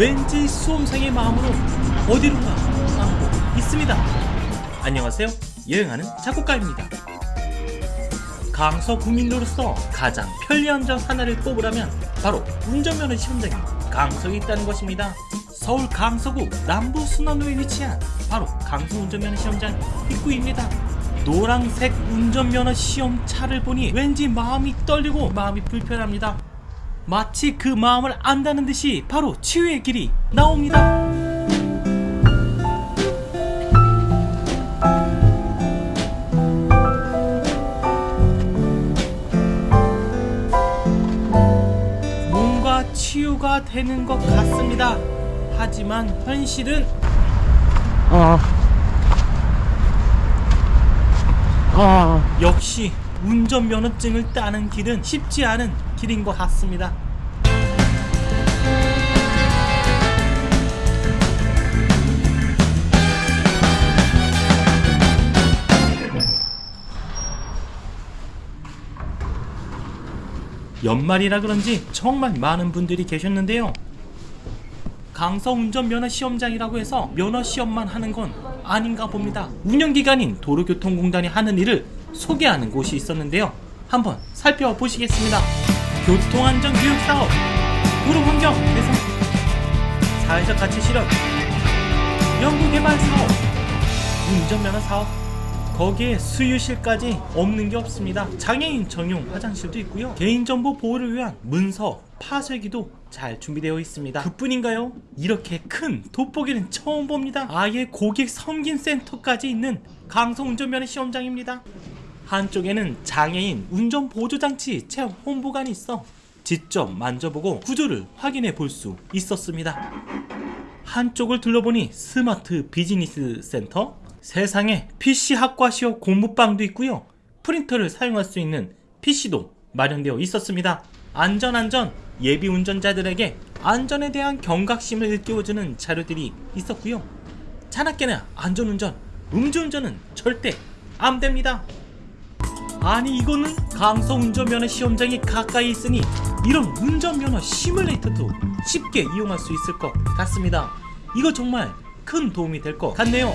왠지 수험생의 마음으로 어디론가 향하고 있습니다. 안녕하세요. 여행하는 작곡가입니다. 강서 구민으로서 가장 편리한 점 하나를 꼽으라면 바로 운전면허 시험장이 강서에 있다는 것입니다. 서울 강서구 남부순환로에 위치한 바로 강서 운전면허 시험장 입구입니다. 노란색 운전면허 시험차를 보니 왠지 마음이 떨리고 마음이 불편합니다. 마치 그 마음을 안다는 듯이 바로 치유의 길이 나옵니다. 뭔가 치유가 되는 것 같습니다. 하지만 현실은 아. 아. 역시 운전면허증을 따는 길은 쉽지 않은 길인 것 같습니다. 연말이라 그런지 정말 많은 분들이 계셨는데요. 강서 운전면허 시험장이라고 해서 면허 시험만 하는 건 아닌가 봅니다. 운영기관인 도로교통공단이 하는 일을 소개하는 곳이 있었는데요. 한번 살펴보시겠습니다. 교통안전 교육사업, 도로환경 개선, 사회적 가치 실현, 연구개발 사업, 운전면허 사업, 거기에 수유실까지 없는 게 없습니다. 장애인 전용 화장실도 있고요. 개인정보 보호를 위한 문서, 파쇄기도 잘 준비되어 있습니다. 그뿐인가요? 이렇게 큰 돋보기는 처음 봅니다. 아예 고객 섬김 센터까지 있는 강서 운전면허 시험장입니다. 한쪽에는 장애인 운전 보조장치 체험 홍보관이 있어 직접 만져보고 구조를 확인해 볼 수 있었습니다. 한쪽을 둘러보니 스마트 비즈니스 센터, 세상에 PC 학과 시험 공부방도 있고요. 프린터를 사용할 수 있는 PC도 마련되어 있었습니다. 안전 안전 예비 운전자들에게 안전에 대한 경각심을 일깨워주는 자료들이 있었고요. 차납게나 안전운전, 음주운전은 절대 안 됩니다. 아니 이거는 강서 운전면허 시험장이 가까이 있으니 이런 운전면허 시뮬레이터도 쉽게 이용할 수 있을 것 같습니다. 이거 정말 큰 도움이 될 것 같네요.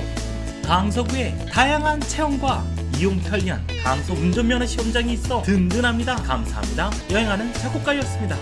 강서구에 다양한 체험과 이용 편리한 강서 운전면허 시험장이 있어 든든합니다. 감사합니다. 여행하는 작곡가였습니다.